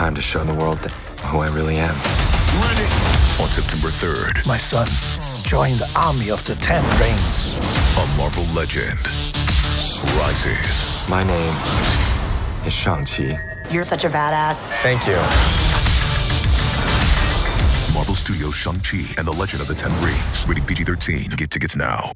time to show the world who I really am. On September 3rd, My son joined the army of the Ten Rings. a Marvel legend rises. My name is Shang-Chi. You're such a badass. Thank you. Marvel Studios' Shang-Chi and the Legend of the Ten Rings. Rated PG-13. Get tickets now.